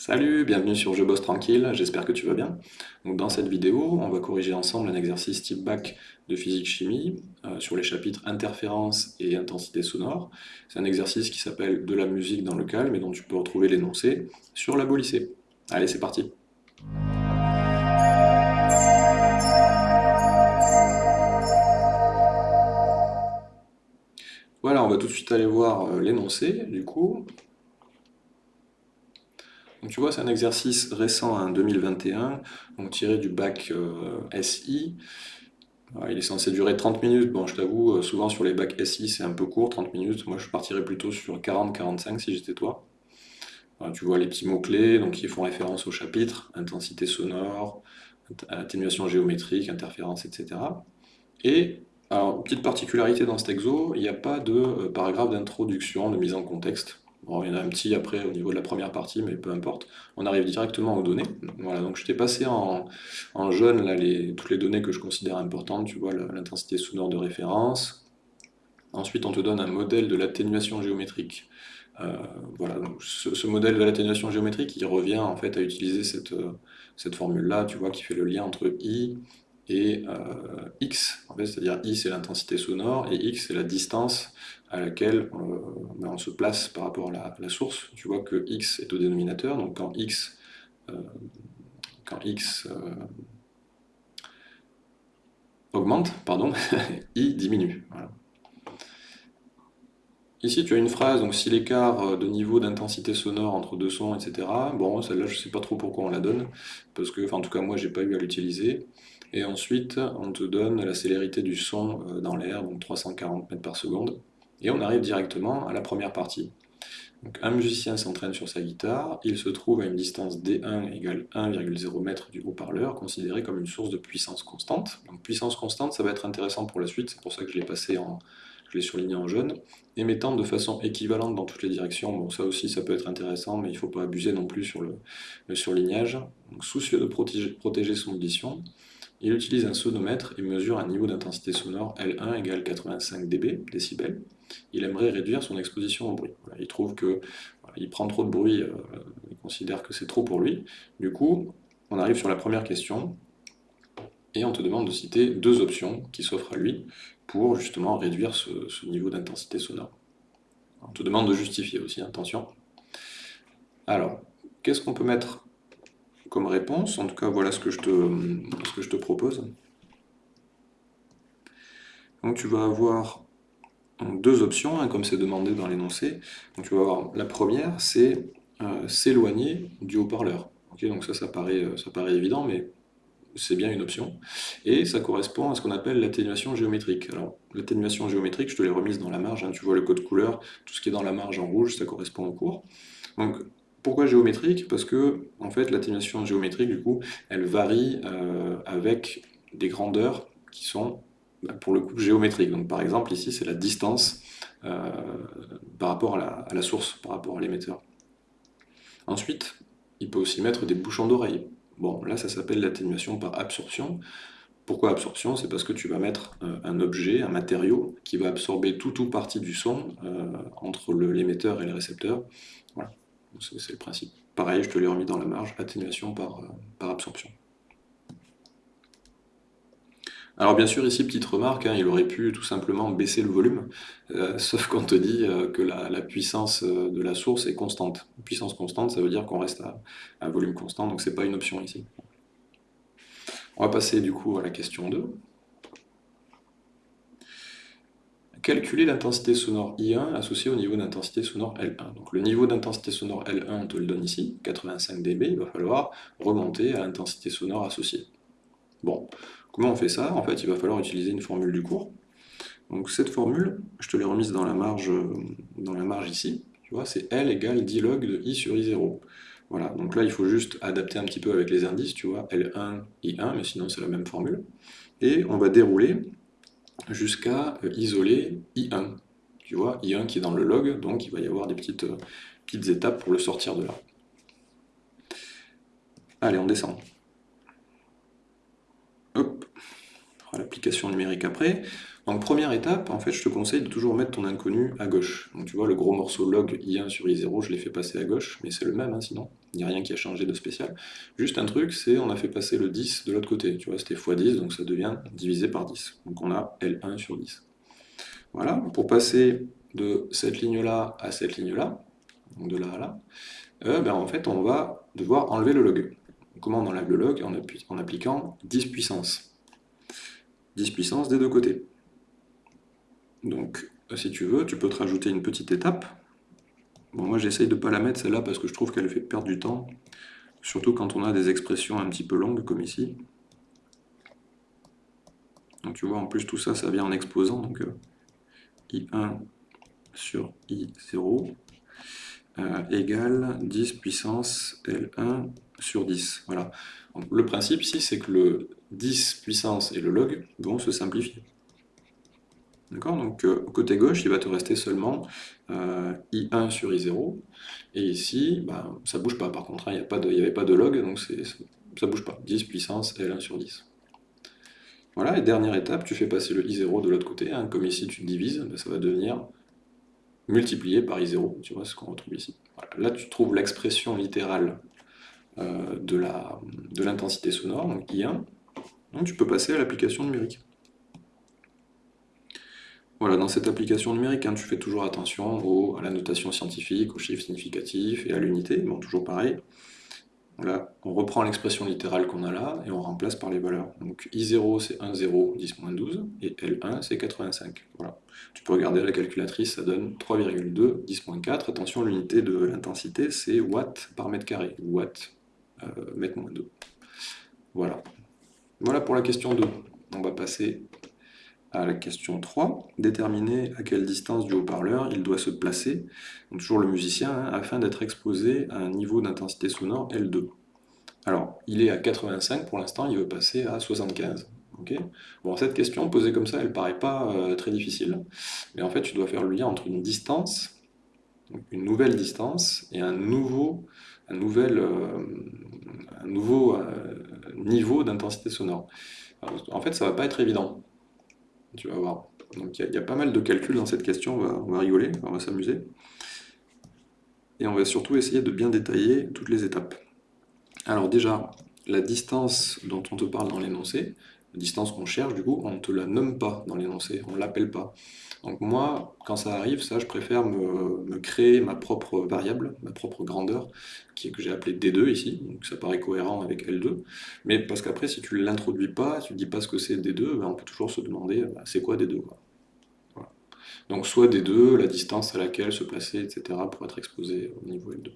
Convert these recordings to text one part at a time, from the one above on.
Salut, bienvenue sur Je bosse tranquille, j'espère que tu vas bien. Dans cette vidéo, on va corriger ensemble un exercice type bac de physique-chimie euh, sur les chapitres interférence et intensité sonore. C'est un exercice qui s'appelle de la musique dans le calme et dont tu peux retrouver l'énoncé sur la lycée. Allez, c'est parti Voilà, on va tout de suite aller voir euh, l'énoncé, du coup. Tu vois, c'est un exercice récent, en 2021, donc tiré du bac euh, SI. Il est censé durer 30 minutes. Bon, je t'avoue, euh, souvent sur les bacs SI, c'est un peu court, 30 minutes. Moi, je partirais plutôt sur 40-45 si j'étais toi. tu vois les petits mots-clés, donc qui font référence au chapitre, intensité sonore, atténuation géométrique, interférence, etc. Et, alors, petite particularité dans cet exo, il n'y a pas de euh, paragraphe d'introduction, de mise en contexte. Il y en a un petit après au niveau de la première partie, mais peu importe. On arrive directement aux données. Voilà, donc je t'ai passé en, jaune là, les, toutes les données que je considère importantes. Tu vois l'intensité sonore de référence. Ensuite, on te donne un modèle de l'atténuation géométrique. Euh, voilà, donc ce, modèle de l'atténuation géométrique, il revient en fait à utiliser cette, cette formule-là, tu vois, qui fait le lien entre I et euh, x, en fait, c'est-à-dire i c'est l'intensité sonore et x c'est la distance à laquelle euh, ben, on se place par rapport à la, source. Tu vois que x est au dénominateur, donc quand x, euh, quand x augmente, pardon, i diminue. Ici, tu as une phrase, donc si l'écart de niveau d'intensité sonore entre deux sons, etc. Bon, celle-là, je ne sais pas trop pourquoi on la donne, parce que, en tout cas, moi, j'ai pas eu à l'utiliser. Et ensuite, on te donne la célérité du son euh, dans l'air, donc 340 mètres par seconde. Et on arrive directement à la première partie. Un musicien s'entraîne sur sa guitare, il se trouve à une distance D1 égale 1,0 m du haut-parleur, considéré comme une source de puissance constante. Donc puissance constante, ça va être intéressant pour la suite, c'est pour ça que je l'ai passé en, je l'ai surligné en jaune, émettant de façon équivalente dans toutes les directions. Bon, ça aussi, ça peut être intéressant, mais il ne faut pas abuser non plus sur le, surlignage. Donc, soucieux de protéger son audition, il utilise un sonomètre et mesure un niveau d'intensité sonore L1 égale 85 dB, décibels. Il aimerait réduire son exposition au bruit. il trouve que il prend trop de bruit, euh, il considère que c'est trop pour lui. Du coup, on arrive sur la première question, et on te demande de citer deux options qui s'offrent à lui pour justement réduire ce niveau d'intensité sonore. On te demande de justifier aussi, attention. Alors, qu'est-ce qu'on peut mettre comme réponse. En tout cas, voilà ce que je te, ce que je te propose. Donc tu vas avoir deux options, hein, comme c'est demandé dans l'énoncé. Donc tu vas avoir la première, c'est euh, s'éloigner du haut-parleur. donc ça, ça paraît, euh, ça paraît évident, mais c'est bien une option. Et ça correspond à ce qu'on appelle l'atténuation géométrique. Alors, l'atténuation géométrique, je te l'ai remise dans la marge, hein. tu vois le code couleur, tout ce qui est dans la marge en rouge, ça correspond au cours. Donc, pourquoi géométrique? Parce que en fait, l'atténuation géométrique, du coup, elle varie euh, avec des grandeurs qui sont, bah, pour le coup, géométriques. Donc par exemple, ici, c'est la distance euh, par rapport à la, source, par rapport à l'émetteur. Ensuite, il peut aussi mettre des bouchons d'oreille. Bon, là, ça s'appelle l'atténuation par absorption. Pourquoi absorption? C'est parce que tu vas mettre euh, un objet, un matériau, qui va absorber tout ou partie du son entre l'émetteur et le récepteur. C'est le principe. Pareil, je te l'ai remis dans la marge, atténuation par, euh, absorption. Alors bien sûr, ici, petite remarque, hein, il aurait pu tout simplement baisser le volume, euh, sauf qu'on te dit euh, que la, puissance de la source est constante. Puissance constante, ça veut dire qu'on reste à, à, volume constant, donc c'est pas une option ici. On va passer du coup à la question 2. Calculer l'intensité sonore I1 associée au niveau d'intensité sonore L1. Donc le niveau d'intensité sonore L1, on te le donne ici, 85 dB, il va falloir remonter à l'intensité sonore associée. Bon, comment on fait ça? En fait, il va falloir utiliser une formule du cours. Donc cette formule, je te l'ai remise dans la marge, dans la marge ici, tu vois, c'est L égale 10 log de I sur I0. Voilà, donc là il faut juste adapter un petit peu avec les indices, tu vois, L1, I1, mais sinon c'est la même formule. Et on va dérouler jusqu'à euh, isoler I1. Tu vois, I1 qui est dans le log, donc il va y avoir des petites, euh, petites étapes pour le sortir de là. Allez, on descend. Hop, l'application numérique après. Donc première étape, en fait, je te conseille de toujours mettre ton inconnu à gauche. Donc tu vois, le gros morceau log I1 sur I0, je l'ai fait passer à gauche, mais c'est le même, hein, sinon. Il n'y a rien qui a changé de spécial. Juste un truc, c'est on a fait passer le 10 de l'autre côté. Tu vois, c'était x10, donc ça devient divisé par 10. Donc on a L1 sur 10. Voilà, pour passer de cette ligne-là à cette ligne-là, de là à là, euh, ben, en fait, on va devoir enlever le log. Comment on enlève le log? En, en appliquant 10 puissance. 10 puissance des deux côtés. Donc, si tu veux, tu peux te rajouter une petite étape. Bon, moi j'essaye de ne pas la mettre celle-là parce que je trouve qu'elle fait perdre du temps, surtout quand on a des expressions un petit peu longues comme ici. Donc tu vois, en plus tout ça, ça vient en exposant, donc euh, I1 sur I0 euh, égale 10 puissance L1 sur 10. Voilà. le principe ici, c'est que le 10 puissance et le log vont se simplifier. D'accord? Donc, euh, côté gauche, il va te rester seulement euh, I1 sur I0. Et ici, bah, ça ne bouge pas. Par contre, hein, il n'y avait pas de log, donc ça ne bouge pas. 10 puissance L1 sur 10. Voilà, et dernière étape, tu fais passer le I0 de l'autre côté. Hein. comme ici, tu divises, bah, ça va devenir multiplié par I0. Tu vois ce qu'on retrouve ici? Là, tu trouves l'expression littérale euh, de l'intensité sonore, donc I1. Donc, tu peux passer à l'application numérique. Voilà, dans cette application numérique, hein, tu fais toujours attention à la notation scientifique, aux chiffres significatifs et à l'unité, bon, toujours pareil. Voilà, on reprend l'expression littérale qu'on a là et on remplace par les valeurs. Donc I0 c'est 1, 0, 10 12 et L1 c'est 85. Voilà. Tu peux regarder la calculatrice, ça donne 3,2, 10 4. Attention, l'unité de l'intensité c'est watts par mètre carré, watts euh, mètre moins 2. Voilà. Voilà pour la question 2. On va passer à la question 3, déterminer à quelle distance du haut-parleur il doit se placer, donc toujours le musicien, hein, afin d'être exposé à un niveau d'intensité sonore L2. Alors, il est à 85 pour l'instant, il veut passer à 75. bon, cette question posée comme ça, elle paraît pas euh, très difficile, mais en fait, tu dois faire le lien entre une distance, une nouvelle distance, et un nouveau, nouvel, euh, un nouveau euh, niveau d'intensité sonore. en fait, ça va pas être évident tu vas voir. Il y, a pas mal de calculs dans cette question, on va, rigoler, on va s'amuser. Et on va surtout essayer de bien détailler toutes les étapes. Alors déjà, la distance dont on te parle dans l'énoncé, distance qu'on cherche, du coup, on ne te la nomme pas dans l'énoncé, on ne l'appelle pas. Donc moi, quand ça arrive, ça, je préfère me, créer ma propre variable, ma propre grandeur, qui, que j'ai appelée D2 ici, donc ça paraît cohérent avec L2. Mais parce qu'après, si tu ne l'introduis pas, tu ne dis pas ce que c'est D2, ben, on peut toujours se demander ben, c'est quoi D2 Donc soit D2, la distance à laquelle se placer, etc., pour être exposé au niveau L2.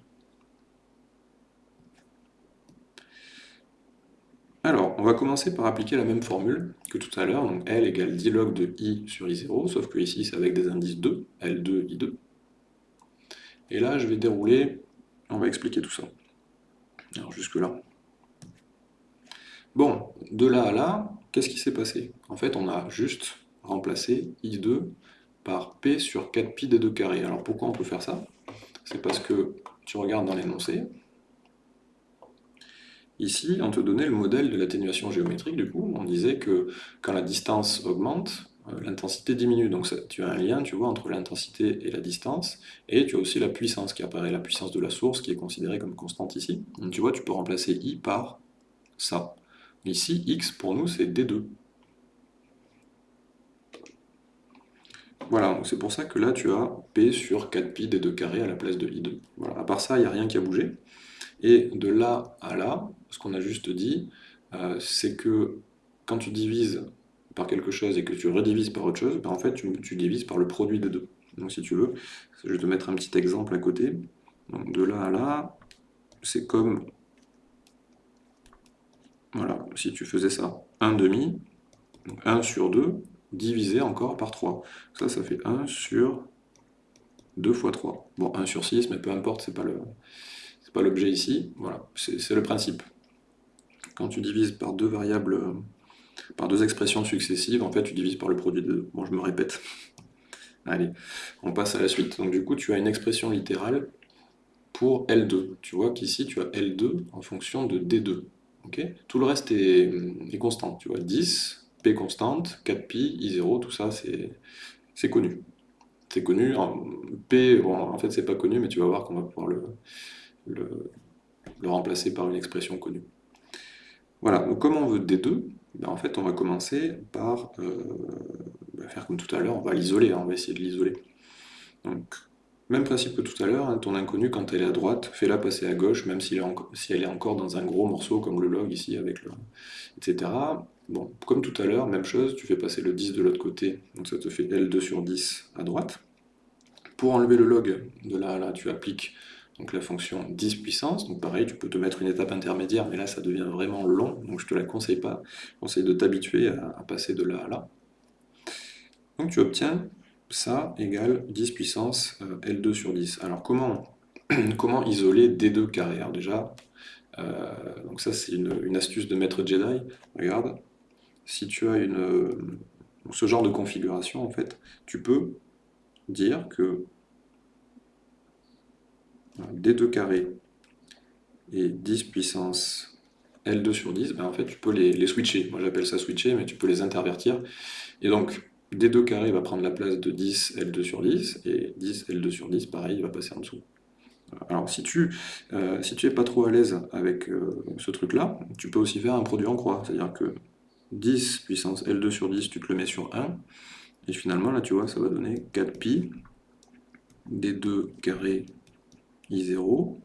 Alors, on va commencer par appliquer la même formule que tout à l'heure, donc L égale 10 log de I sur I0, sauf que ici c'est avec des indices 2, L2, I2. Et là, je vais dérouler, on va expliquer tout ça. Alors jusque là. Bon, de là à là, qu'est-ce qui s'est passé? En fait, on a juste remplacé I2 par P sur 4pi des 2 carrés. Alors pourquoi on peut faire ça? C'est parce que tu regardes dans l'énoncé, Ici, on te donnait le modèle de l'atténuation géométrique, du coup, on disait que quand la distance augmente, euh, l'intensité diminue. Donc tu as un lien, tu vois, entre l'intensité et la distance, et tu as aussi la puissance qui apparaît, la puissance de la source qui est considérée comme constante ici. Donc tu vois, tu peux remplacer i par ça. Ici, x pour nous, c'est d2. Voilà, c'est pour ça que là, tu as p sur 4pi d2 carré à la place de i2. Voilà. À part ça, il n'y a rien qui a bougé. Et de là à là, ce qu'on a juste dit, euh, c'est que quand tu divises par quelque chose et que tu redivises par autre chose, ben en fait tu, divises par le produit des deux. Donc si tu veux, je vais te mettre un petit exemple à côté. Donc de là à là, c'est comme, voilà, si tu faisais ça, 1 demi, 1 sur 2, divisé encore par 3. Ça, ça fait 1 sur 2 fois 3. Bon, 1 sur 6, mais peu importe, c'est pas l'objet ici, voilà, c'est le principe. Quand tu divises par deux variables, euh, par deux expressions successives, en fait tu divises par le produit de deux. Bon, je me répète. Allez, on passe à la suite. Donc du coup, tu as une expression littérale pour L2. Tu vois qu'ici, tu as L2 en fonction de D2. Tout le reste est, constant. Tu vois, 10 P constante, 4pi, I0, tout ça c'est connu. C'est connu, P, en fait c'est pas connu, mais tu vas voir qu'on va pouvoir le, le, remplacer par une expression connue. Voilà, donc comme on veut D2, ben, en fait on va commencer par euh, ben, faire comme tout à l'heure, on va l'isoler, hein, on va essayer de l'isoler. Donc même principe que tout à l'heure, hein, ton inconnue, quand elle est à droite, fais-la passer à gauche, même si elle, est encore dans un gros morceau comme le log ici, avec le... etc. Bon, comme tout à l'heure, même chose, tu fais passer le 10 de l'autre côté, donc ça te fait L2 sur 10 à droite. Pour enlever le log de là à là, tu appliques donc la fonction 10 puissance, donc pareil, tu peux te mettre une étape intermédiaire, mais là ça devient vraiment long, donc je te la conseille pas, je conseille de t'habituer à, passer de là à là. Donc tu obtiens ça égale 10 puissance euh, L2 sur 10. Alors comment, comment isoler D2 carré? Alors déjà, euh, donc ça c'est une, astuce de maître Jedi. Regarde, si tu as une, euh, ce genre de configuration, en fait, tu peux dire que D2 carré et 10 puissance L2 sur 10, ben en fait tu peux les, switcher. Moi j'appelle ça switcher, mais tu peux les intervertir. Et donc D2 carré va prendre la place de 10 L2 sur 10, et 10 L2 sur 10, pareil, il va passer en dessous. Alors si tu euh, pas trop à l'aise avec euh, ce truc-là, tu peux aussi faire un produit en croix, c'est-à-dire que 10 puissance L2 sur 10, tu te le mets sur 1, et finalement là tu vois, ça va donner 4pi D2 carré I0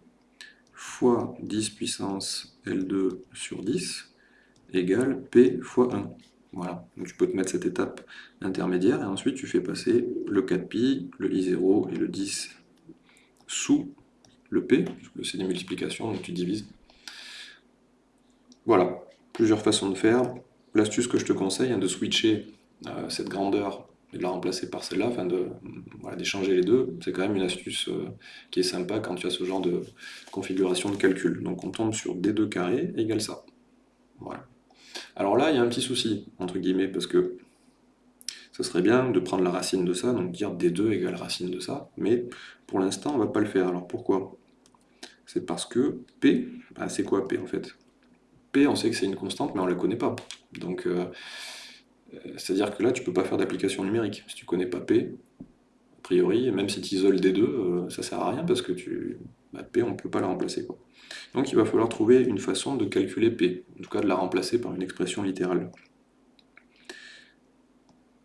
fois 10 puissance L2 sur 10 égale P fois 1. Voilà, donc tu peux te mettre cette étape intermédiaire et ensuite tu fais passer le 4pi, le i0 et le 10 sous le p, parce que c'est des multiplications, donc tu divises. Voilà, plusieurs façons de faire. L'astuce que je te conseille, hein, de switcher euh, cette grandeur de la remplacer par celle-là, enfin d'échanger les deux, c'est quand même une astuce euh, qui est sympa quand tu as ce genre de configuration de calcul. Donc on tombe sur d2 carré égale ça. Voilà. Alors là, il y a un petit souci, entre guillemets, parce que ça serait bien de prendre la racine de ça, donc dire D2 égale racine de ça, mais pour l'instant, on ne va pas le faire. Alors pourquoi? C'est parce que P, c'est quoi P en fait? P, on sait que c'est une constante, mais on ne la connaît pas. Donc, euh, c'est-à-dire que là, tu ne peux pas faire d'application numérique. Si tu ne connais pas P, a priori, même si tu isoles D2, euh, ça ne sert à rien, parce que tu, bah, P, on ne peut pas la remplacer. Donc il va falloir trouver une façon de calculer P, en tout cas de la remplacer par une expression littérale.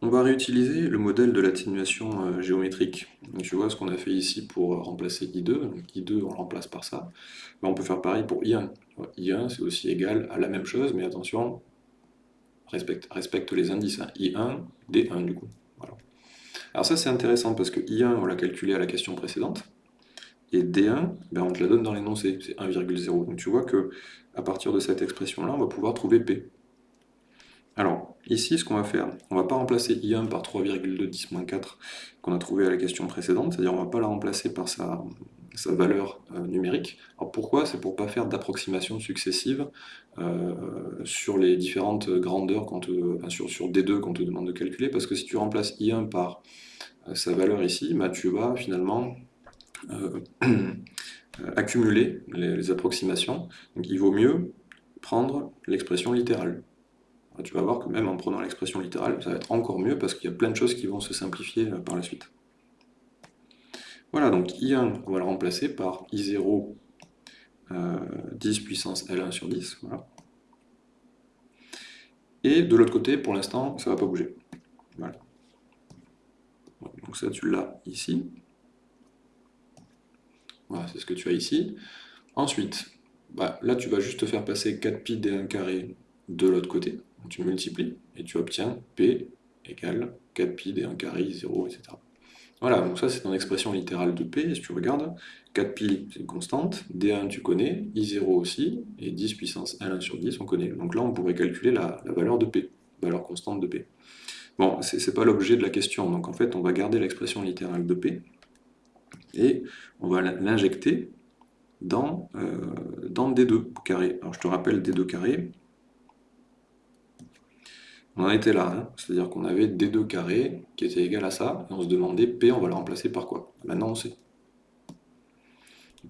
On va réutiliser le modèle de l'atténuation euh, géométrique. tu vois ce qu'on a fait ici pour remplacer I2, I2 on le remplace par ça. Ben, on peut faire pareil pour I1. I1 c'est aussi égal à la même chose, mais attention, respecte, respecte les indices. I1, hein. D1 du coup. Alors ça c'est intéressant parce que I1 on l'a calculé à la question précédente, et D1, ben on te la donne dans l'énoncé, c'est 1,0. Donc tu vois que à partir de cette expression-là, on va pouvoir trouver P. Alors, ici, ce qu'on va faire, on ne va pas remplacer I1 par 3,210-4 qu'on a trouvé à la question précédente, c'est-à-dire on ne va pas la remplacer par sa, valeur euh, numérique. Alors pourquoi? C'est pour ne pas faire d'approximation successive euh, sur les différentes grandeurs, sur, sur D2 qu'on te demande de calculer, parce que si tu remplaces I1 par euh, sa valeur ici, bah, tu vas finalement accumuler les, approximations. Donc il vaut mieux prendre l'expression littérale. Tu vas voir que même en prenant l'expression littérale, ça va être encore mieux parce qu'il y a plein de choses qui vont se simplifier par la suite. Voilà, donc I1, on va le remplacer par I0 10 euh, puissance L1 sur 10. Voilà. Et de l'autre côté, pour l'instant, ça ne va pas bouger. Voilà. Donc ça, tu l'as ici. Voilà, c'est ce que tu as ici. Ensuite, bah, là, tu vas juste faire passer 4pi d1 carré de l'autre côté. tu multiplies et tu obtiens p égale 4pi d1 carré 0, etc. Voilà, donc ça c'est ton expression littérale de p, si tu regardes, 4pi c'est une constante, d1 tu connais, i0 aussi, et 10 puissance 1 sur 10 on connaît. Donc là on pourrait calculer la, la valeur de p, valeur constante de p. Bon, c'est pas l'objet de la question, donc en fait on va garder l'expression littérale de p, et on va l'injecter dans, euh, dans D2 carré. Alors je te rappelle D2 carré, on en était là, hein. c'est-à-dire qu'on avait D2 carré qui était égal à ça, et on se demandait P, on va le remplacer par quoi? Maintenant on sait.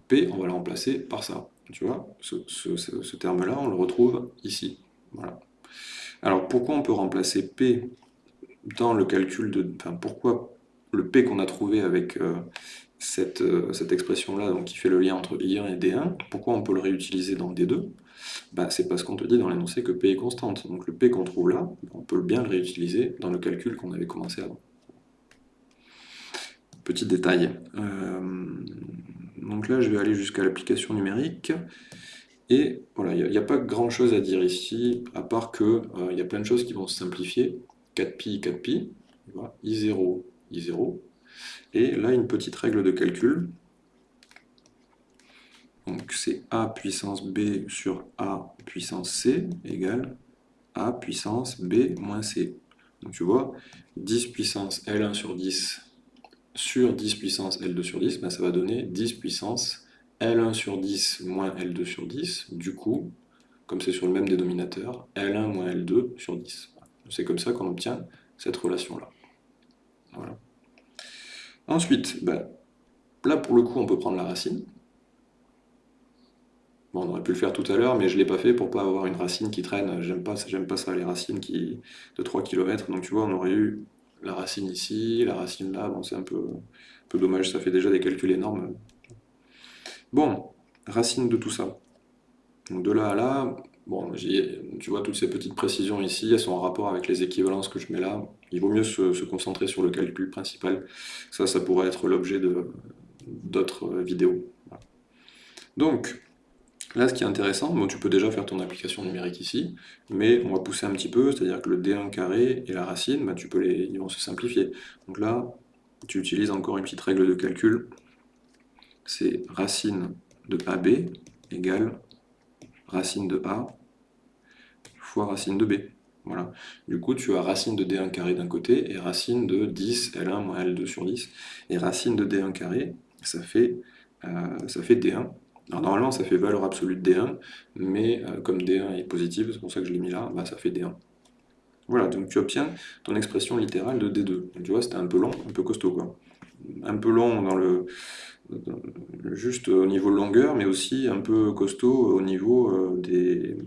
P, on va le remplacer par ça. Tu vois, ce, terme-là, on le retrouve ici. Voilà. Alors pourquoi on peut remplacer P dans le calcul de... Enfin, pourquoi le P qu'on a trouvé avec euh, cette, euh, cette expression-là, qui fait le lien entre I1 et D1, pourquoi on peut le réutiliser dans D2 bah, C'est parce qu'on te dit dans l'énoncé que P est constante. Donc le P qu'on trouve là, on peut bien le réutiliser dans le calcul qu'on avait commencé avant. Petit détail. Euh, donc là, je vais aller jusqu'à l'application numérique. Et voilà, il n'y a, pas grand chose à dire ici, à part qu'il euh, il y a plein de choses qui vont se simplifier. 4pi, 4pi, i0, i0. Et là, une petite règle de calcul. Donc c'est a puissance b sur a puissance c égale a puissance b moins c. Donc tu vois, 10 puissance L1 sur 10 sur 10 puissance L2 sur 10, ben ça va donner 10 puissance L1 sur 10 moins L2 sur 10. Du coup, comme c'est sur le même dénominateur, L1 moins L2 sur 10. C'est comme ça qu'on obtient cette relation-là. Voilà. Ensuite, ben, là pour le coup, on peut prendre la racine. Bon, on aurait pu le faire tout à l'heure, mais je ne l'ai pas fait pour pas avoir une racine qui traîne. J'aime pas, pas ça, les racines qui, de 3 km. Donc tu vois, on aurait eu la racine ici, la racine là, bon c'est un peu, peu dommage, ça fait déjà des calculs énormes. Bon, racine de tout ça. Donc de là à là, bon, tu vois toutes ces petites précisions ici, elles sont en rapport avec les équivalences que je mets là. Il vaut mieux se, concentrer sur le calcul principal. Ça, ça pourrait être l'objet d'autres vidéos. Donc, Là, ce qui est intéressant, bon, tu peux déjà faire ton application numérique ici, mais on va pousser un petit peu, c'est-à-dire que le D1 carré et la racine, bah, tu peux les, ils vont se simplifier. Donc là, tu utilises encore une petite règle de calcul, c'est racine de AB égale racine de A fois racine de B. Voilà. Du coup, tu as racine de D1 carré d'un côté et racine de 10 L1 moins L2 sur 10. Et racine de D1 carré, ça fait, euh, ça fait D1 alors normalement ça fait valeur absolue de D1, mais euh, comme D1 est positif, c'est pour ça que je l'ai mis là, bah, ça fait D1. Voilà, donc tu obtiens ton expression littérale de D2. tu vois, c'était un peu long, un peu costaud quoi. Un peu long dans le, juste au niveau longueur, mais aussi un peu costaud au niveau euh, des,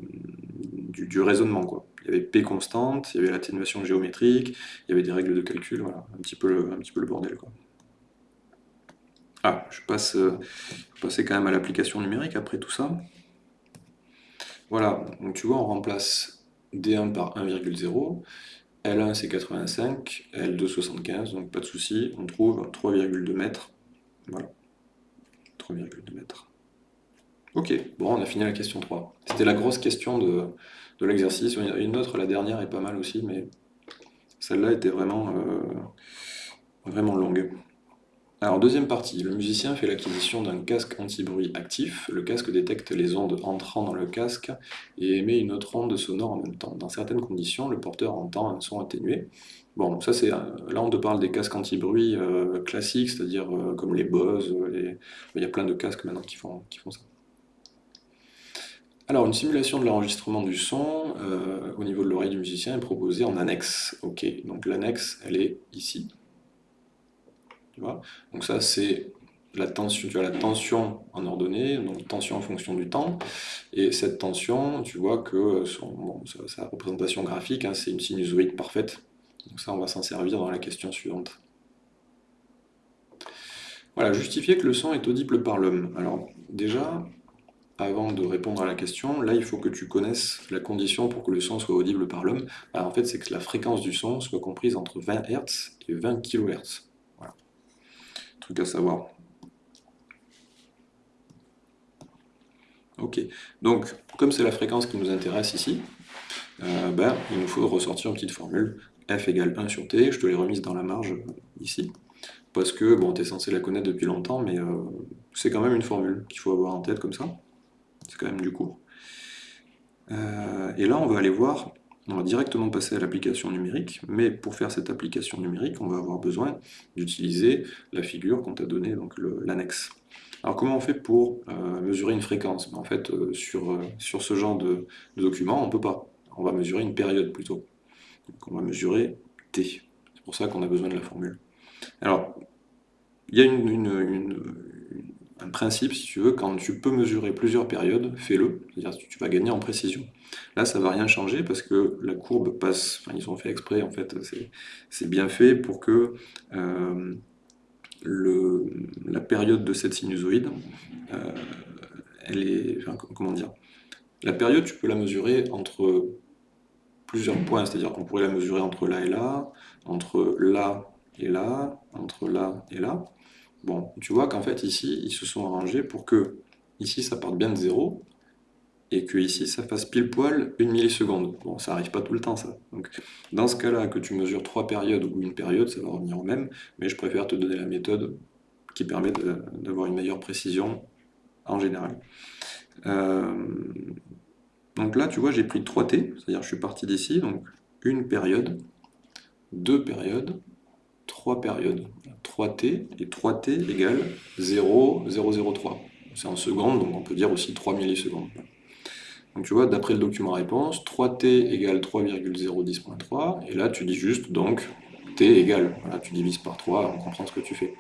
du, raisonnement quoi. Il y avait P constante, il y avait l'atténuation géométrique, il y avait des règles de calcul, voilà, un petit peu un petit peu le bordel quoi. Ah, je passe, euh, quand même à l'application numérique après tout ça. Voilà, donc tu vois, on remplace D1 par 1,0, L1 c'est 85, L2 75, donc pas de souci, on trouve 3,2 mètres. Voilà, 3,2 mètres. Ok, bon, on a fini la question 3. C'était la grosse question de, l'exercice. En a une autre, la dernière est pas mal aussi, mais celle-là était vraiment, euh, vraiment longue. Alors, deuxième partie, le musicien fait l'acquisition d'un casque anti-bruit actif. Le casque détecte les ondes entrant dans le casque et émet une autre onde sonore en même temps. Dans certaines conditions, le porteur entend un son atténué. Bon, ça c'est... Là, on te parle des casques anti-bruit euh, classiques, c'est-à-dire euh, comme les Bose, il y a plein de casques maintenant qui font, qui font ça. Alors, une simulation de l'enregistrement du son euh, au niveau de l'oreille du musicien est proposée en annexe. Ok, donc l'annexe, elle est ici. Donc ça, c'est la tension, en ordonnée, donc tension en fonction du temps, et cette tension, tu vois que sa, représentation graphique, hein, c'est une sinusoïde parfaite, donc ça on va s'en servir dans la question suivante. Voilà, justifier que le son est audible par l'homme. Alors déjà, avant de répondre à la question, là il faut que tu connaisses la condition pour que le son soit audible par l'homme. En fait, c'est que la fréquence du son soit comprise entre 20 Hz et 20 kHz truc à savoir. Ok, donc comme c'est la fréquence qui nous intéresse ici, euh, ben, il nous faut ressortir une petite formule, f égale 1 sur t, je te l'ai remise dans la marge ici, parce que bon, tu es censé la connaître depuis longtemps, mais euh, c'est quand même une formule qu'il faut avoir en tête comme ça, c'est quand même du cours. Euh, et là on va aller voir on va directement passer à l'application numérique, mais pour faire cette application numérique, on va avoir besoin d'utiliser la figure qu'on t'a donnée, donc l'annexe. Alors comment on fait pour euh, mesurer une fréquence? Ben, En fait, euh, sur, euh, sur ce genre de, document, on ne peut pas. On va mesurer une période plutôt. Donc on va mesurer t. C'est pour ça qu'on a besoin de la formule. Alors, il y a un principe, si tu veux, quand tu peux mesurer plusieurs périodes, fais-le, c'est-à-dire que tu vas gagner en précision. Là, ça va rien changer parce que la courbe passe, enfin, ils ont fait exprès, en fait, c'est bien fait pour que euh, le, la période de cette sinusoïde, euh, elle est, comment dire, la période, tu peux la mesurer entre plusieurs points, c'est-à-dire qu'on pourrait la mesurer entre là et là, entre là et là, entre là et là. Bon, tu vois qu'en fait, ici, ils se sont arrangés pour que, ici, ça parte bien de zéro, et que ici, ça fasse pile poil une milliseconde. Bon, ça arrive pas tout le temps, ça. Donc, dans ce cas-là, que tu mesures trois périodes ou une période, ça va revenir au même, mais je préfère te donner la méthode qui permet d'avoir une meilleure précision en général. Euh, donc là, tu vois, j'ai pris 3T, c'est-à-dire je suis parti d'ici, donc une période, deux périodes, trois périodes. 3T, et 3T égale 0,003. C'est en secondes, donc on peut dire aussi 3 millisecondes. Donc tu vois, d'après le document réponse, 3t égale 3,010.3, et là tu dis juste, donc, t égale, voilà, tu divises par 3, on comprend ce que tu fais.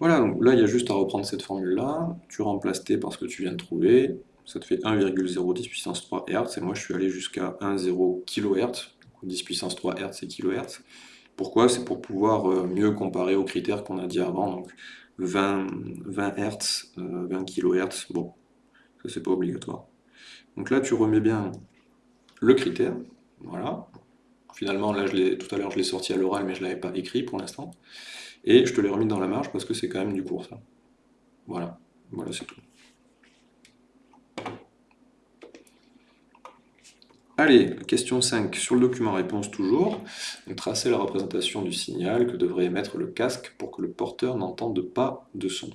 Voilà, donc là il y a juste à reprendre cette formule-là, tu remplaces t par ce que tu viens de trouver, ça te fait 1,010 puissance 3 Hz, et moi je suis allé jusqu'à 1,0 kHz, 10 puissance 3 Hz c'est kHz. Pourquoi? C'est pour pouvoir euh, mieux comparer aux critères qu'on a dit avant, donc 20, 20 Hz, 20 kHz, bon, c'est pas obligatoire. Donc là, tu remets bien le critère, voilà. Finalement, là, je tout à l'heure, je l'ai sorti à l'oral, mais je ne l'avais pas écrit pour l'instant. Et je te l'ai remis dans la marge parce que c'est quand même du cours, ça. Voilà, voilà, c'est tout. Allez, question 5. Sur le document réponse toujours, tracer la représentation du signal que devrait émettre le casque pour que le porteur n'entende pas de son.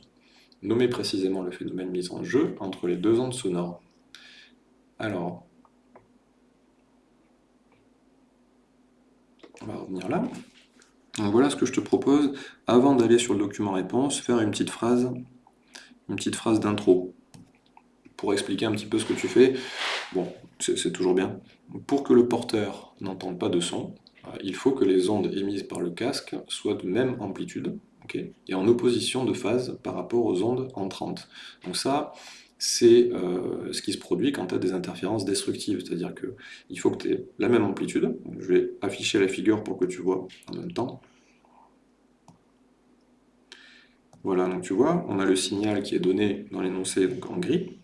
Nommer précisément le phénomène mis en jeu entre les deux ondes sonores. Alors, on va revenir là. Voilà ce que je te propose, avant d'aller sur le document réponse, faire une petite phrase, une petite phrase d'intro, pour expliquer un petit peu ce que tu fais. Bon, c'est toujours bien. Pour que le porteur n'entende pas de son, euh, il faut que les ondes émises par le casque soient de même amplitude, et en opposition de phase par rapport aux ondes entrantes. Donc ça, c'est euh, ce qui se produit quand tu as des interférences destructives, c'est-à-dire qu'il faut que tu aies la même amplitude. Je vais afficher la figure pour que tu vois en même temps. Voilà, donc tu vois, on a le signal qui est donné dans l'énoncé en gris,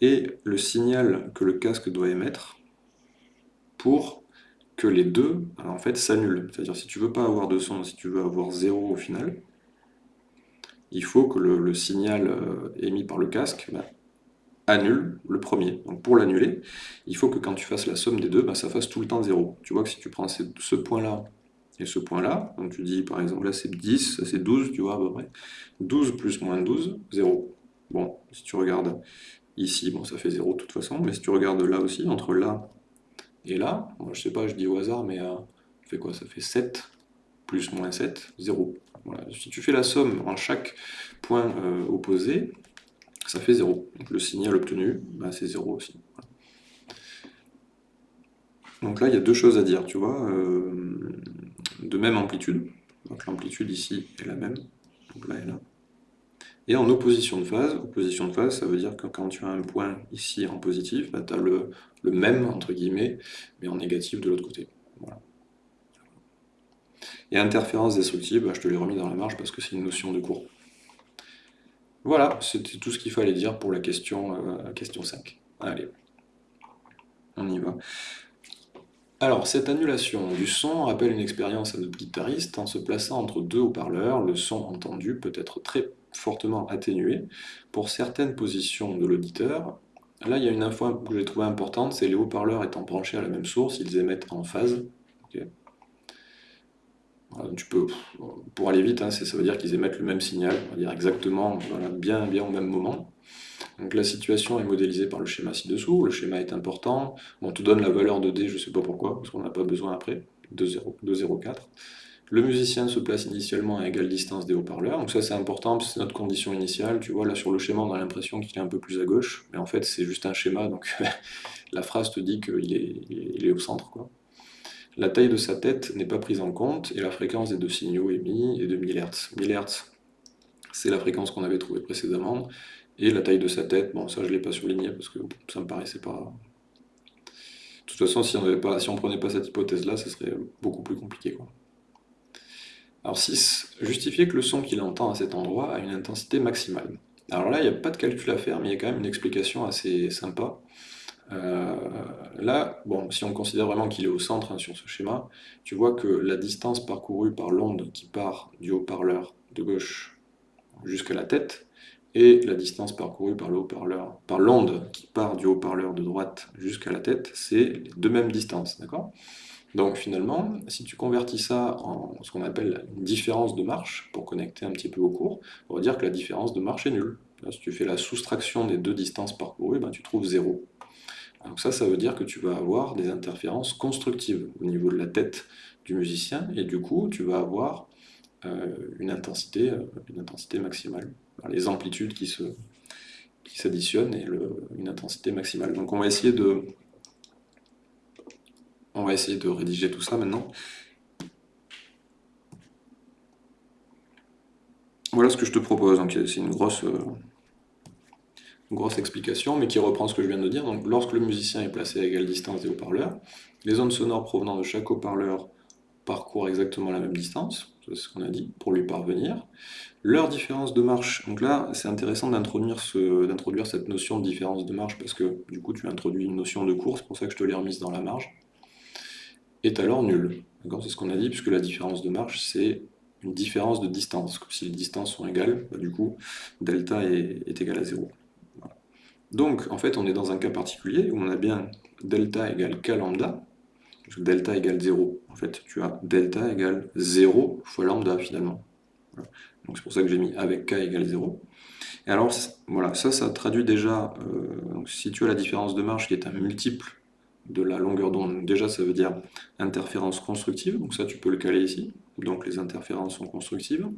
et le signal que le casque doit émettre pour que les deux en fait s'annulent. C'est-à-dire si tu veux pas avoir de son, si tu veux avoir zéro au final, il faut que le, signal euh, émis par le casque bah, annule le premier. Donc pour l'annuler, il faut que quand tu fasses la somme des deux, bah, ça fasse tout le temps 0. Tu vois que si tu prends ce point-là et ce point-là, donc tu dis par exemple là c'est 10, ça c'est 12, tu vois à peu près, 12 plus moins 12, 0. Bon, si tu regardes ici, bon ça fait 0 de toute façon, mais si tu regardes là aussi, entre là et là, moi je sais pas, je dis au hasard, mais euh, ça fait quoi? Ça fait 7 plus moins 7, 0. Si tu fais la somme en chaque point euh, opposé, ça fait 0. Donc le signal obtenu, bah, c'est 0 aussi. Donc là, il y a deux choses à dire, tu vois. Euh, de même amplitude, donc l'amplitude ici est la même, donc là et là. Et en opposition de phase, opposition de phase, ça veut dire que quand tu as un point ici en positif, bah, tu as le, même, entre guillemets, mais en négatif de l'autre côté. Et interférence destructive, bah, je te l'ai remis dans la marge parce que c'est une notion de cours. Voilà, c'était tout ce qu'il fallait dire pour la question, euh, question 5. Allez, on y va. Alors, cette annulation du son rappelle une expérience à notre guitariste en se plaçant entre deux haut-parleurs. Le son entendu peut être très fortement atténué pour certaines positions de l'auditeur. Là, il y a une info que j'ai trouvée importante, c'est les haut-parleurs étant branchés à la même source, ils émettent en phase tu peux, pour aller vite, hein, ça veut dire qu'ils émettent le même signal, on va dire exactement, bien, bien au même moment. Donc la situation est modélisée par le schéma ci-dessous, le schéma est important, on te donne la valeur de D, je ne sais pas pourquoi, parce qu'on n'a pas besoin après, 2,04. Le musicien se place initialement à égale distance des haut-parleurs, donc ça c'est important, c'est notre condition initiale, tu vois, là sur le schéma on a l'impression qu'il est un peu plus à gauche, mais en fait c'est juste un schéma, donc la phrase te dit qu'il est, il est au centre, quoi. La taille de sa tête n'est pas prise en compte et la fréquence des deux signaux émis est de 1000 Hz. 1000 Hz, c'est la fréquence qu'on avait trouvée précédemment, et la taille de sa tête, bon ça je ne l'ai pas surligné parce que ça me paraissait pas... De toute façon, si on ne prenait pas cette hypothèse-là, ce serait beaucoup plus compliqué. Alors 6. Justifier que le son qu'il entend à cet endroit a une intensité maximale. Alors là, il n'y a pas de calcul à faire, mais il y a quand même une explication assez sympa. Euh, là, bon, si on considère vraiment qu'il est au centre hein, sur ce schéma, tu vois que la distance parcourue par l'onde qui part du haut-parleur de gauche jusqu'à la tête, et la distance parcourue par l'onde qui part du haut-parleur de droite jusqu'à la tête, c'est les deux mêmes distances, d'accord? Donc finalement, si tu convertis ça en ce qu'on appelle une différence de marche, pour connecter un petit peu au cours, on va dire que la différence de marche est nulle. si tu fais la soustraction des deux distances parcourues, ben, tu trouves zéro. Donc ça, ça veut dire que tu vas avoir des interférences constructives au niveau de la tête du musicien, et du coup, tu vas avoir euh, une, intensité, euh, une intensité maximale. les amplitudes qui s'additionnent et une intensité maximale. Donc on va essayer de on va essayer de rédiger tout ça maintenant. Voilà ce que je te propose. C'est une grosse, euh, grosse explication, mais qui reprend ce que je viens de dire. Donc, lorsque le musicien est placé à égale distance des haut-parleurs, les ondes sonores provenant de chaque haut-parleur parcourent exactement la même distance, c'est ce qu'on a dit, pour lui parvenir. Leur différence de marche, donc là, c'est intéressant d'introduire ce, cette notion de différence de marche, parce que du coup, tu introduis une notion de course, c'est pour ça que je te l'ai remise dans la marge, est alors nulle. C'est ce qu'on a dit, puisque la différence de marche, c'est une différence de distance. Si les distances sont égales, bah, du coup, delta est, égal à 0. Donc, en fait, on est dans un cas particulier où on a bien delta égale k lambda, delta égale 0. En fait, tu as delta égale 0 fois lambda, finalement. Donc c'est pour ça que j'ai mis avec k égale 0. Et alors, voilà, ça, ça traduit déjà, euh, si tu as la différence de marche qui est un multiple de la longueur d'onde, déjà ça veut dire interférence constructive, donc ça tu peux le caler ici, donc les interférences sont constructives.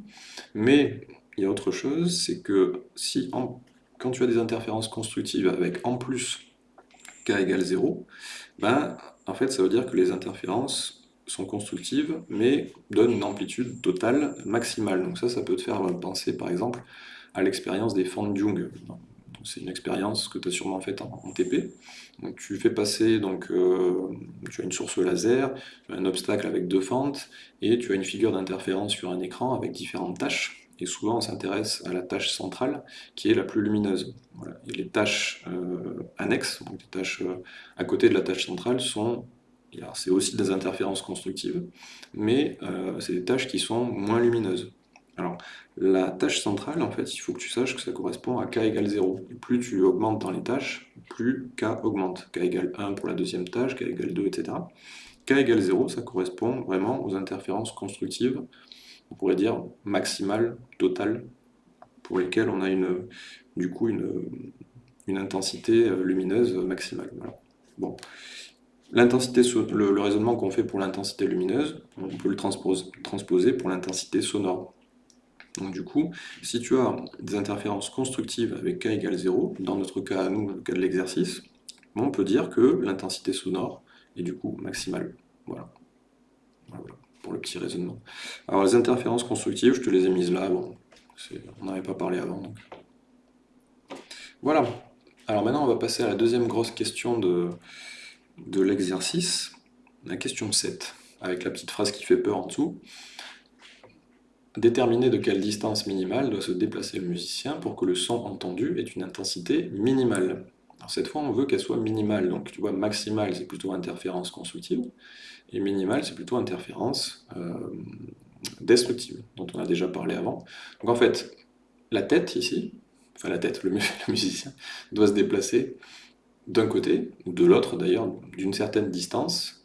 Mais il y a autre chose, c'est que si quand tu as des interférences constructives avec en plus k égale 0, ben, en fait ça veut dire que les interférences sont constructives, mais donnent une amplitude totale maximale. Donc ça, ça peut te faire penser par exemple à l'expérience des fentes Jung. C'est une expérience que tu as sûrement faite en, TP. Tu fais passer, donc, euh, tu as une source laser, un obstacle avec deux fentes, et tu as une figure d'interférence sur un écran avec différentes tâches. Et souvent, on s'intéresse à la tâche centrale, qui est la plus lumineuse. Les tâches euh, annexes, donc les tâches euh, à côté de la tâche centrale, sont c'est aussi des interférences constructives, mais c'est des tâches qui sont moins lumineuses. Alors, la tâche centrale, en fait, il faut que tu saches que ça correspond à k égale 0. plus tu augmentes dans les tâches, plus k augmente. k égale 1 pour la deuxième tâche, k égale 2, etc. k égale 0, ça correspond vraiment aux interférences constructives, on pourrait dire maximales, totales, pour lesquelles on a une, du coup une, intensité euh, lumineuse maximale. Bon. L'intensité, le, le, raisonnement qu'on fait pour l'intensité lumineuse, on peut le transposer pour l'intensité sonore. Donc du coup, si tu as des interférences constructives avec k égale 0, dans notre cas à nous, le cas de l'exercice, on peut dire que l'intensité sonore est du coup maximale. Voilà. voilà. Pour le petit raisonnement. Alors les interférences constructives, je te les ai mises là, on n'avait pas parlé avant. Voilà. Alors maintenant, on va passer à la deuxième grosse question de, de l'exercice, la question 7, avec la petite phrase qui fait peur en dessous. Déterminer de quelle distance minimale doit se déplacer le musicien pour que le son entendu ait une intensité minimale. Alors cette fois, on veut qu'elle soit minimale, donc tu vois, maximale, c'est plutôt interférence constructive, et minimale, c'est plutôt interférence euh, destructive, dont on a déjà parlé avant. Donc en fait, la tête ici, enfin la tête, le, musicien, doit se déplacer d'un côté, ou de l'autre d'ailleurs, d'une certaine distance,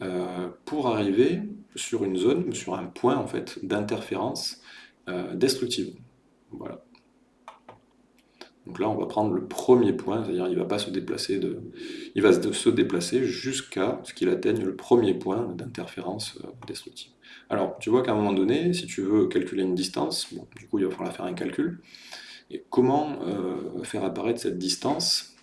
euh, pour arriver sur une zone, sur un point en fait d'interférence euh, destructive. Voilà. Donc là, on va prendre le premier point, c'est-à-dire il va pas se déplacer de, il va se déplacer jusqu'à ce qu'il atteigne le premier point d'interférence euh, destructive. Alors, tu vois qu'à un moment donné, si tu veux calculer une distance, du coup, il va falloir faire un calcul. Et comment euh, faire apparaître cette distance?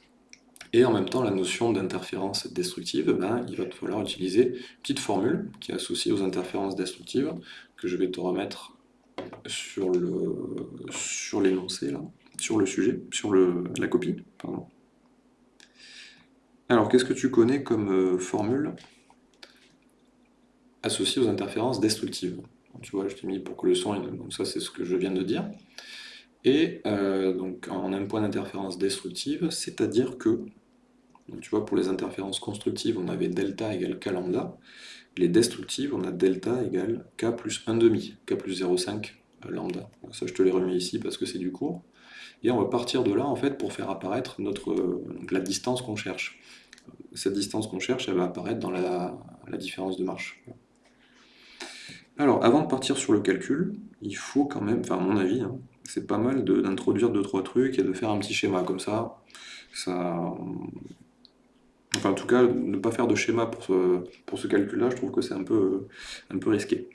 Et en même temps, la notion d'interférence destructive, ben, il va te falloir utiliser une petite formule qui est associée aux interférences destructives, que je vais te remettre sur l'énoncé là, sur le sujet, sur la copie, pardon. Alors, qu'est-ce que tu connais comme euh, formule associée aux interférences destructives? Tu vois, je t'ai mis pour que le son, donc ça c'est ce que je viens de dire. Et euh, donc en un point d'interférence destructive, c'est-à-dire que, tu vois, pour les interférences constructives, on avait delta égale k lambda. Les destructives, on a delta égale k plus 1,5, k plus 0,5 euh, lambda. Ça, je te l'ai remis ici parce que c'est du cours. Et on va partir de là, en fait, pour faire apparaître notre, la distance qu'on cherche. Cette distance qu'on cherche, elle va apparaître dans la, différence de marche. Alors, avant de partir sur le calcul, il faut quand même, enfin à mon avis, hein, c'est pas mal d'introduire deux trois trucs et de faire un petit schéma comme ça. ça... Enfin, en tout cas, ne pas faire de schéma pour ce, pour ce calcul-là, je trouve que c'est un peu, un peu risqué.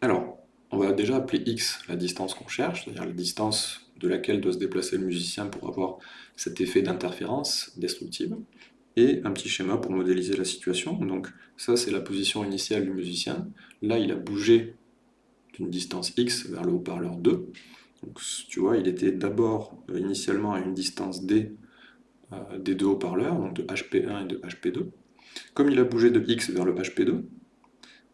Alors, on va déjà appeler x la distance qu'on cherche, c'est-à-dire la distance de laquelle doit se déplacer le musicien pour avoir cet effet d'interférence destructive, et un petit schéma pour modéliser la situation. Donc ça, c'est la position initiale du musicien. Là, il a bougé d'une distance x vers le haut-parleur 2. Donc, tu vois, il était d'abord euh, initialement à une distance d euh, des deux haut-parleurs, donc de HP1 et de HP2. Comme il a bougé de x vers le HP2,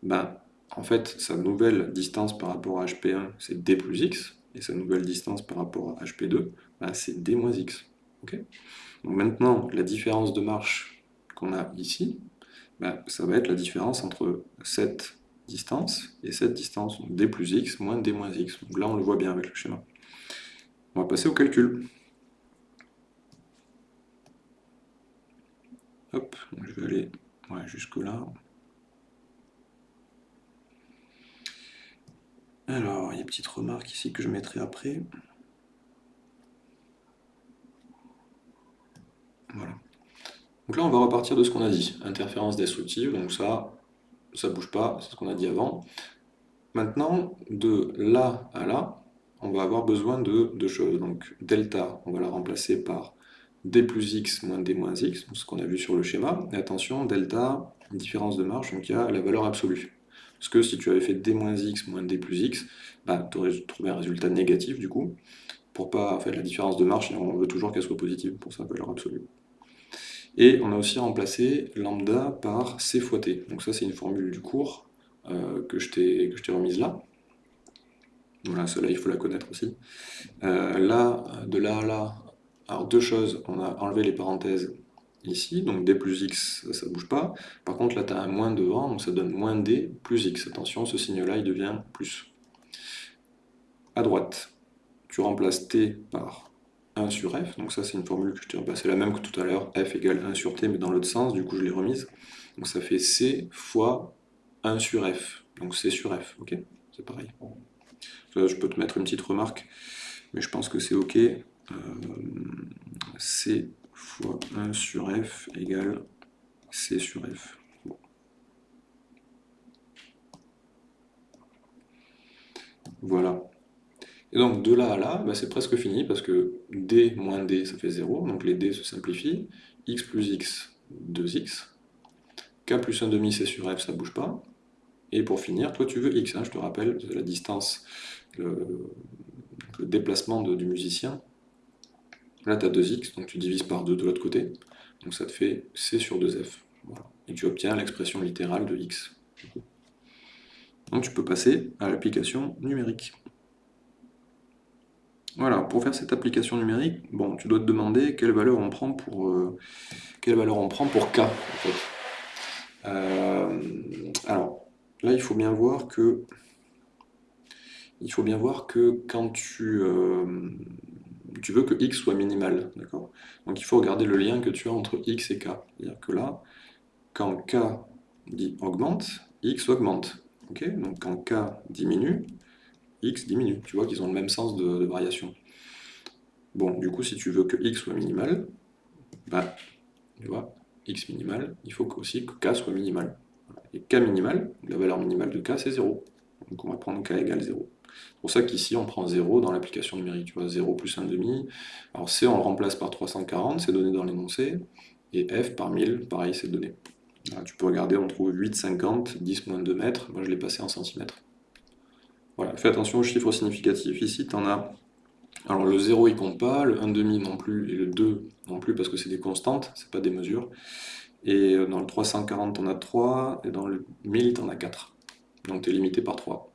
ben, en fait, sa nouvelle distance par rapport à HP1, c'est d plus x, et sa nouvelle distance par rapport à HP2, ben, c'est d moins x. donc maintenant, la différence de marche qu'on a ici, ben, ça va être la différence entre cette distance, et cette distance, donc d plus x moins d moins x. Donc là, on le voit bien avec le schéma. On va passer au calcul. Hop, je vais aller jusque là. Alors, il y a une petite remarque ici que je mettrai après. Voilà. Donc là, on va repartir de ce qu'on a dit. Interférence destructive, donc ça, ça bouge pas, c'est ce qu'on a dit avant. Maintenant, de là à là, on va avoir besoin de deux choses. Donc delta, on va la remplacer par d plus x moins d moins x, ce qu'on a vu sur le schéma. Et attention, delta, différence de marge, donc il y a la valeur absolue. Parce que si tu avais fait d moins x moins d plus x, bah, tu aurais trouvé un résultat négatif du coup. Pour pas faire la différence de marche, on veut toujours qu'elle soit positive pour sa valeur absolue. Et on a aussi remplacé lambda par c fois t. Donc ça c'est une formule du cours euh, que je t'ai remise là. Voilà, celle-là il faut la connaître aussi. Euh, là, de là à là, alors deux choses, on a enlevé les parenthèses ici, donc d plus x, ça ne bouge pas. Par contre là tu as un moins devant, donc ça donne moins d plus x. Attention, ce signe-là il devient plus. À droite, tu remplaces t par 1 sur f, donc ça c'est une formule que je t'ai repassée la même que tout à l'heure, f égale 1 sur t, mais dans l'autre sens, du coup je l'ai remise. Donc ça fait c fois 1 sur f, donc c sur f, ok C'est pareil. je peux te mettre une petite remarque, mais je pense que c'est ok. Euh, c fois 1 sur f égale c sur f. Voilà. Et donc de là à là, bah, c'est presque fini parce que d moins d ça fait 0, donc les d se simplifient, x plus x, 2x, k plus 1 demi c'est sur f, ça bouge pas, et pour finir, toi tu veux x, hein, je te rappelle, la distance, le, déplacement du musicien, là tu as 2x, donc tu divises par 2 de l'autre côté, donc ça te fait c sur 2f, et tu obtiens l'expression littérale de x. Donc tu peux passer à l'application numérique. Voilà, pour faire cette application numérique, bon, tu dois te demander quelle valeur on prend pour, euh, quelle on prend pour k. Euh, alors, là, il faut bien voir que il faut bien voir que quand tu, euh, tu veux que x soit minimal, d'accord? Donc il faut regarder le lien que tu as entre x et k. C'est-à-dire que là, quand k augmente, x augmente. Donc quand k diminue, x diminue. Tu vois qu'ils ont le même sens de, variation. Bon, du coup, si tu veux que x soit minimal, bah, tu vois, x minimal, il faut aussi que k soit minimal. Et k minimal, la valeur minimale de k, c'est 0. Donc on va prendre k égale 0. C'est pour ça qu'ici, on prend 0 dans l'application numérique. Tu vois, 0 plus 1,5. Alors c, on le remplace par 340, c'est donné dans l'énoncé. Et f par 1000, pareil, c'est donné. tu peux regarder, on trouve 8,50, 10 moins 2 mètres. Moi, je l'ai passé en centimètres. Voilà, fais attention aux chiffres significatifs. Ici, tu en as... Alors le 0, il compte pas, le 1,5 non plus, et le 2 non plus, parce que c'est des constantes, c'est pas des mesures. Et euh, dans le 340, on a 3, et dans le 1000, on a 4. Donc tu es limité par 3.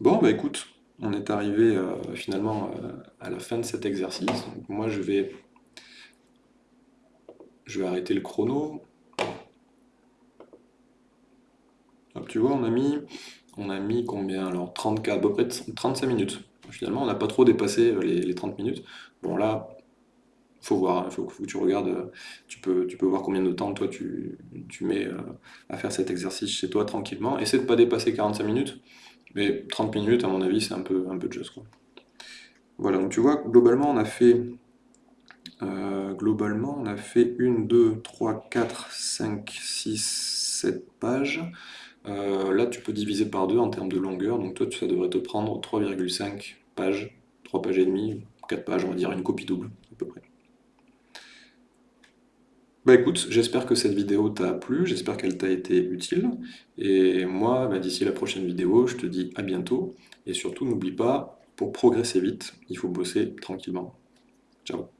Bon, bah écoute, on est arrivé euh, finalement euh, à la fin de cet exercice. Moi, je vais, arrêter le chrono. Hop, tu vois, on a mis, combien Alors 34, à peu près 35 minutes. Finalement, on n'a pas trop dépassé les, les 30 minutes. Bon, là, faut voir, il hein, faut, que tu regardes, euh, tu peux, voir combien de temps toi tu, mets euh, à faire cet exercice chez toi tranquillement. Essaie de ne pas dépasser 45 minutes, mais 30 minutes à mon avis c'est un peu, un peu juste. Quoi. Voilà, donc tu vois, globalement on a fait, euh, globalement on a fait 1, 2, 3, 4, 5, 6, 7 pages. là tu peux diviser par 2 en termes de longueur, donc toi ça devrait te prendre 3,5 pages, 3 pages et demie, 4 pages, on va dire une copie double à peu près. Bah écoute, j'espère que cette vidéo t'a plu, j'espère qu'elle t'a été utile. Et moi, bah, d'ici la prochaine vidéo, je te dis à bientôt. Et surtout, n'oublie pas, pour progresser vite, il faut bosser tranquillement. Ciao